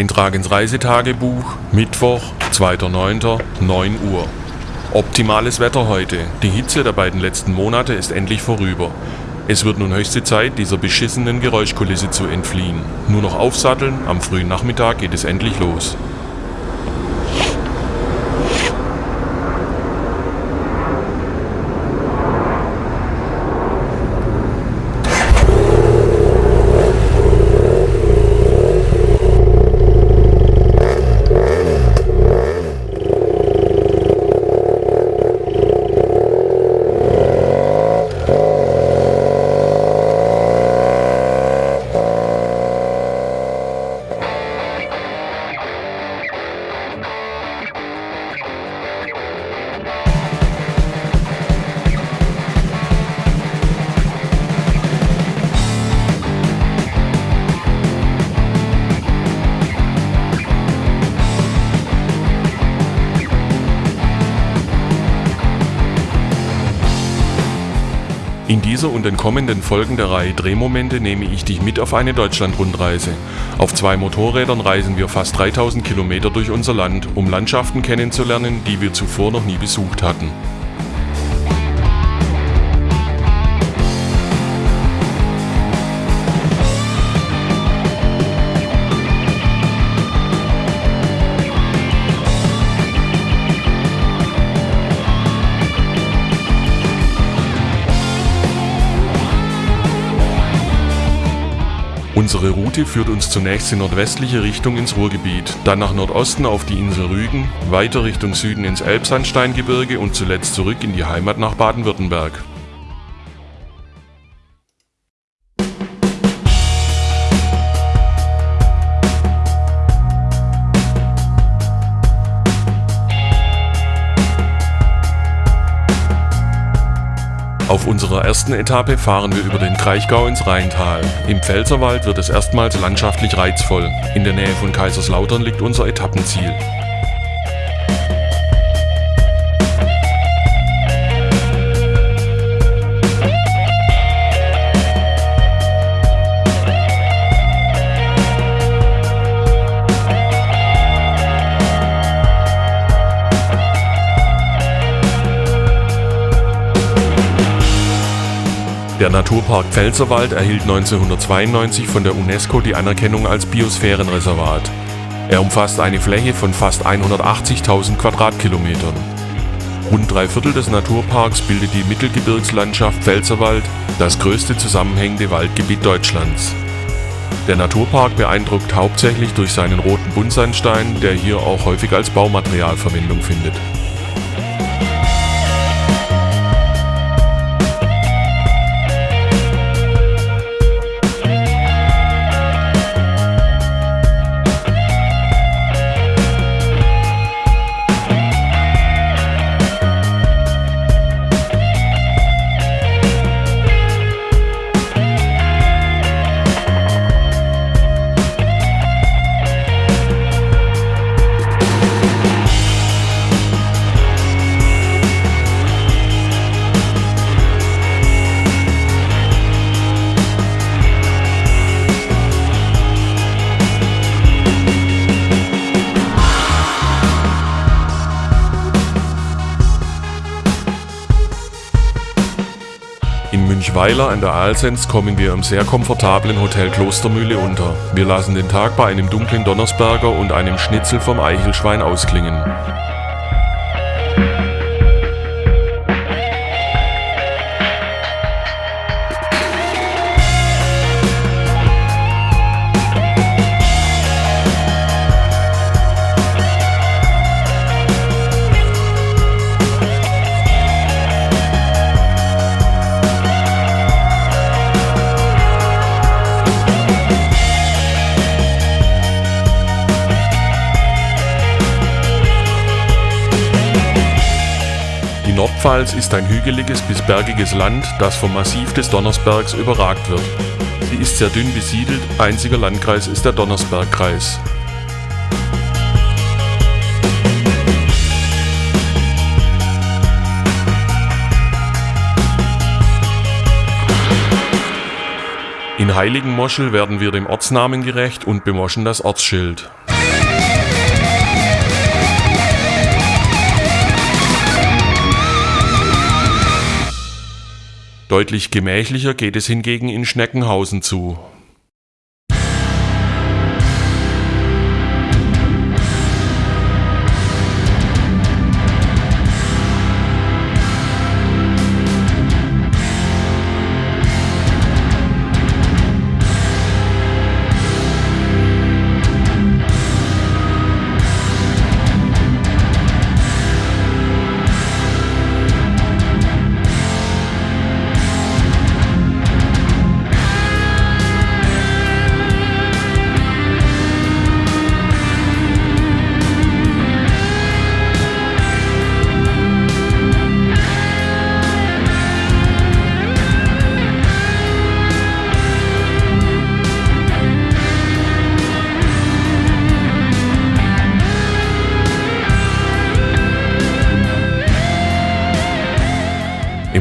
Eintrag ins Reisetagebuch, Mittwoch, 2.9., 9 Uhr. Optimales Wetter heute. Die Hitze der beiden letzten Monate ist endlich vorüber. Es wird nun höchste Zeit, dieser beschissenen Geräuschkulisse zu entfliehen. Nur noch aufsatteln, am frühen Nachmittag geht es endlich los. Dieser und den kommenden Folgen der Reihe Drehmomente nehme ich dich mit auf eine Deutschlandrundreise. Auf zwei Motorrädern reisen wir fast 3000 Kilometer durch unser Land, um Landschaften kennenzulernen, die wir zuvor noch nie besucht hatten. Unsere Route führt uns zunächst in nordwestliche Richtung ins Ruhrgebiet, dann nach Nordosten auf die Insel Rügen, weiter Richtung Süden ins Elbsandsteingebirge und zuletzt zurück in die Heimat nach Baden-Württemberg. Auf unserer ersten Etappe fahren wir über den Kraichgau ins Rheintal. Im Pfälzerwald wird es erstmals landschaftlich reizvoll. In der Nähe von Kaiserslautern liegt unser Etappenziel. Der Naturpark Pfälzerwald erhielt 1992 von der UNESCO die Anerkennung als Biosphärenreservat. Er umfasst eine Fläche von fast 180.000 Quadratkilometern. Rund drei Viertel des Naturparks bildet die Mittelgebirgslandschaft Pfälzerwald, das größte zusammenhängende Waldgebiet Deutschlands. Der Naturpark beeindruckt hauptsächlich durch seinen roten Buntsandstein, der hier auch häufig als Baumaterial Verwendung findet. Münchweiler an der Aalsens kommen wir im sehr komfortablen Hotel Klostermühle unter. Wir lassen den Tag bei einem dunklen Donnersberger und einem Schnitzel vom Eichelschwein ausklingen. Die Nordpfalz ist ein hügeliges bis bergiges Land, das vom Massiv des Donnersbergs überragt wird. Sie ist sehr dünn besiedelt, einziger Landkreis ist der Donnersbergkreis. In Heiligenmoschel werden wir dem Ortsnamen gerecht und bemoschen das Ortsschild. Deutlich gemächlicher geht es hingegen in Schneckenhausen zu.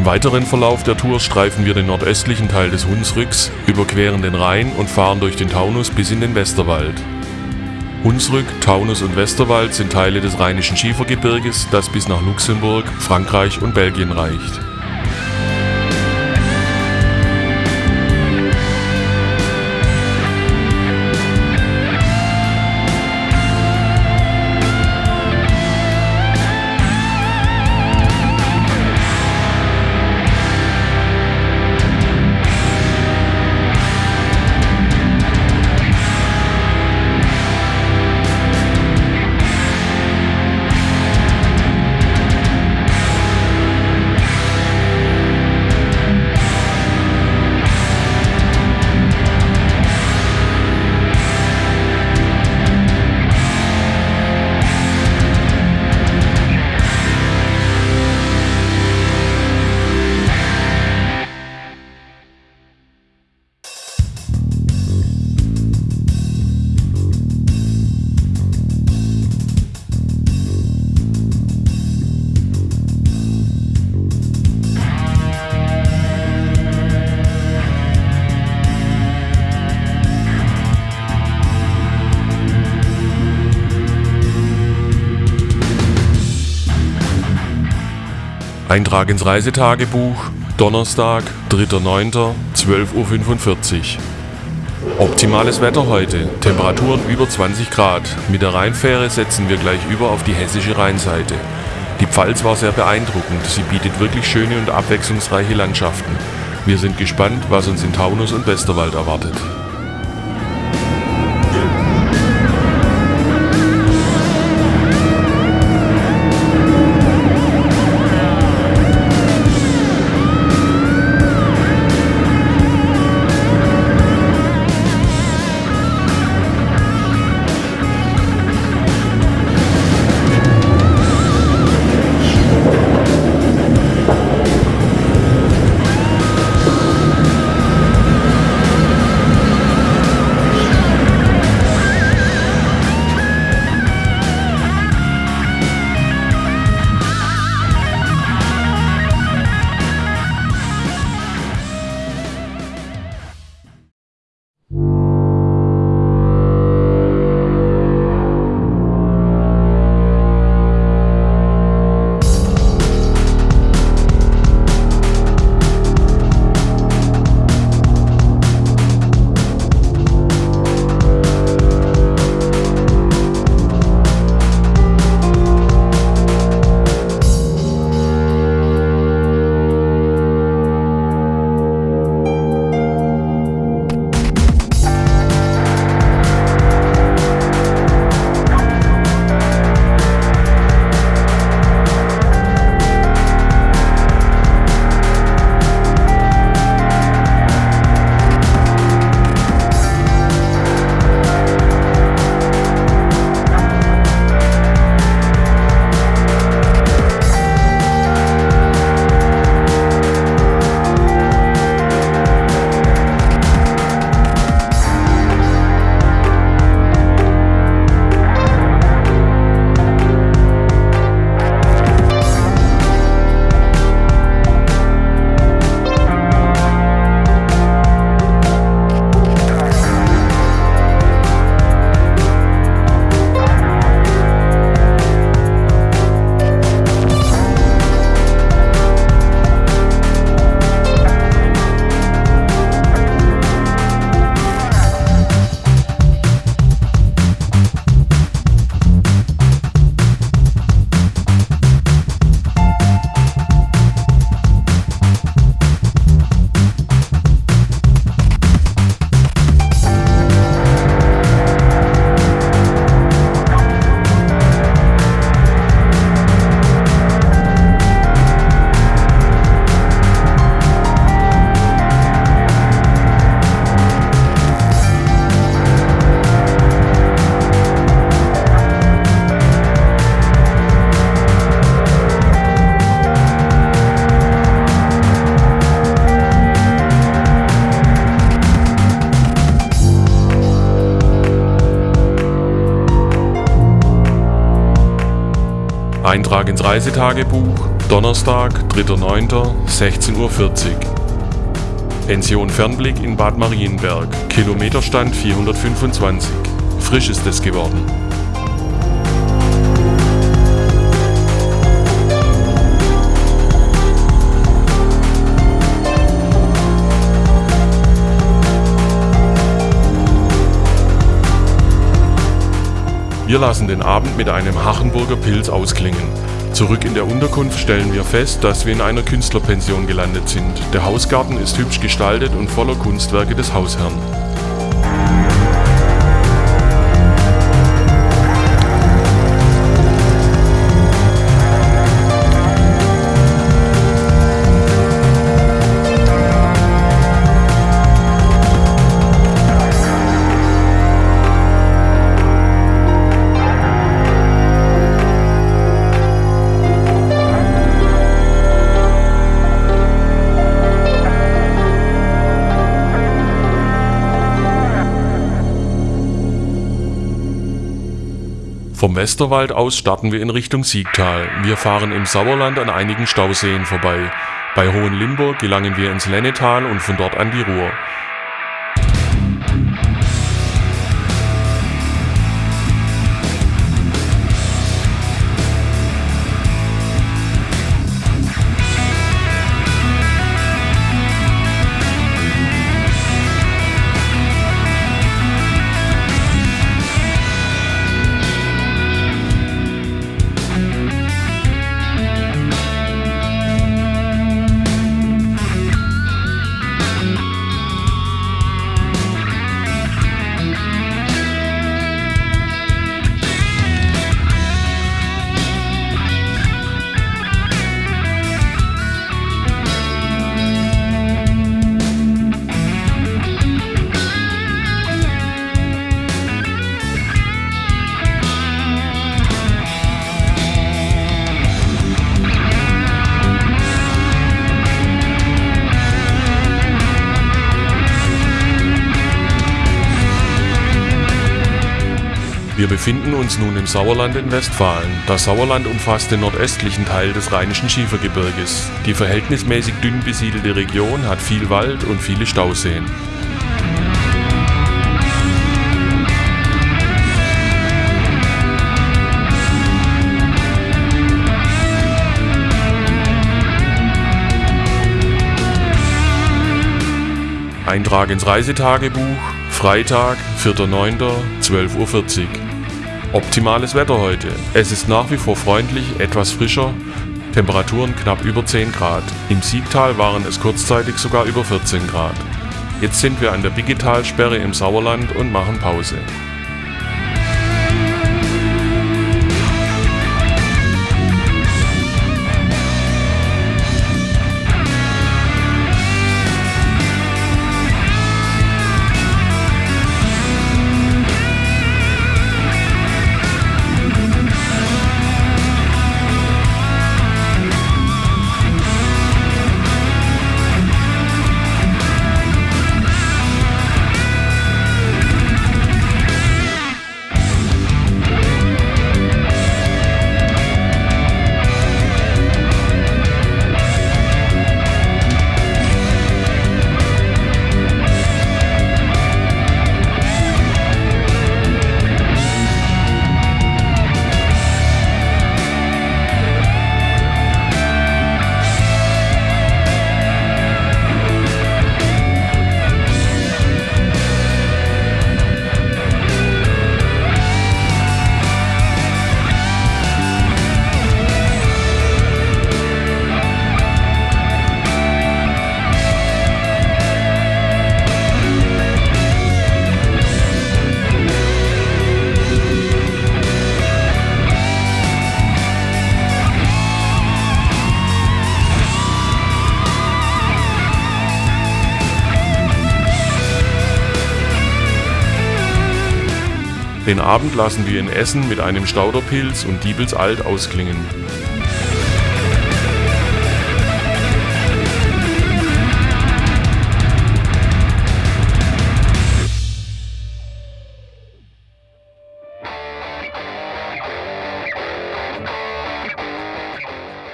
Weiteren Verlauf der Tour streifen wir den nordöstlichen Teil des Hunsrücks, überqueren den Rhein und fahren durch den Taunus bis in den Westerwald. Hunsrück, Taunus und Westerwald sind Teile des Rheinischen Schiefergebirges, das bis nach Luxemburg, Frankreich und Belgien reicht. Eintrag ins Reisetagebuch, Donnerstag, 3.9., 12.45 Uhr. Optimales Wetter heute, Temperaturen über 20 Grad. Mit der Rheinfähre setzen wir gleich über auf die hessische Rheinseite. Die Pfalz war sehr beeindruckend, sie bietet wirklich schöne und abwechslungsreiche Landschaften. Wir sind gespannt, was uns in Taunus und Westerwald erwartet. Eintrag ins Reisetagebuch, Donnerstag, 3.9., 16.40 Uhr. Pension Fernblick in Bad Marienberg, Kilometerstand 425. Frisch ist es geworden. Wir lassen den Abend mit einem Hachenburger Pilz ausklingen. Zurück in der Unterkunft stellen wir fest, dass wir in einer Künstlerpension gelandet sind. Der Hausgarten ist hübsch gestaltet und voller Kunstwerke des Hausherrn. Vom Westerwald aus starten wir in Richtung Siegtal. Wir fahren im Sauerland an einigen Stauseen vorbei. Bei Hohenlimburg gelangen wir ins Lennetal und von dort an die Ruhr. Wir befinden uns nun im Sauerland in Westfalen. Das Sauerland umfasst den nordöstlichen Teil des Rheinischen Schiefergebirges. Die verhältnismäßig dünn besiedelte Region hat viel Wald und viele Stauseen. Eintrag ins Reisetagebuch, Freitag, 4.9., 12.40 Uhr. Optimales Wetter heute. Es ist nach wie vor freundlich, etwas frischer, Temperaturen knapp über 10 Grad. Im Siegtal waren es kurzzeitig sogar über 14 Grad. Jetzt sind wir an der Biggetalsperre im Sauerland und machen Pause. Den Abend lassen wir in Essen mit einem Stauderpilz und Diebels Alt ausklingen.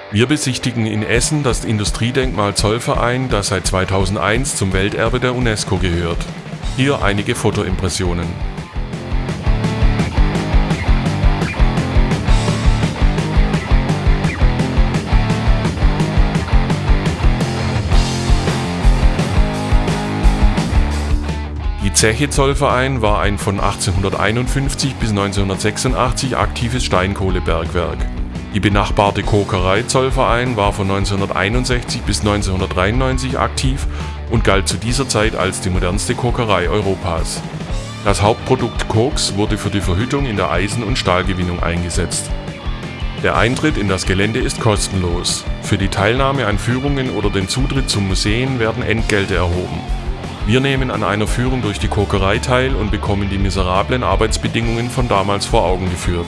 Wir besichtigen in Essen das Industriedenkmal Zollverein, das seit 2001 zum Welterbe der UNESCO gehört. Hier einige Fotoimpressionen. Die Zeche Zollverein war ein von 1851 bis 1986 aktives Steinkohlebergwerk. Die benachbarte Kokerei Zollverein war von 1961 bis 1993 aktiv und galt zu dieser Zeit als die modernste Kokerei Europas. Das Hauptprodukt Koks wurde für die Verhüttung in der Eisen- und Stahlgewinnung eingesetzt. Der Eintritt in das Gelände ist kostenlos. Für die Teilnahme an Führungen oder den Zutritt zum Museen werden Entgelte erhoben. Wir nehmen an einer Führung durch die Kokerei teil und bekommen die miserablen Arbeitsbedingungen von damals vor Augen geführt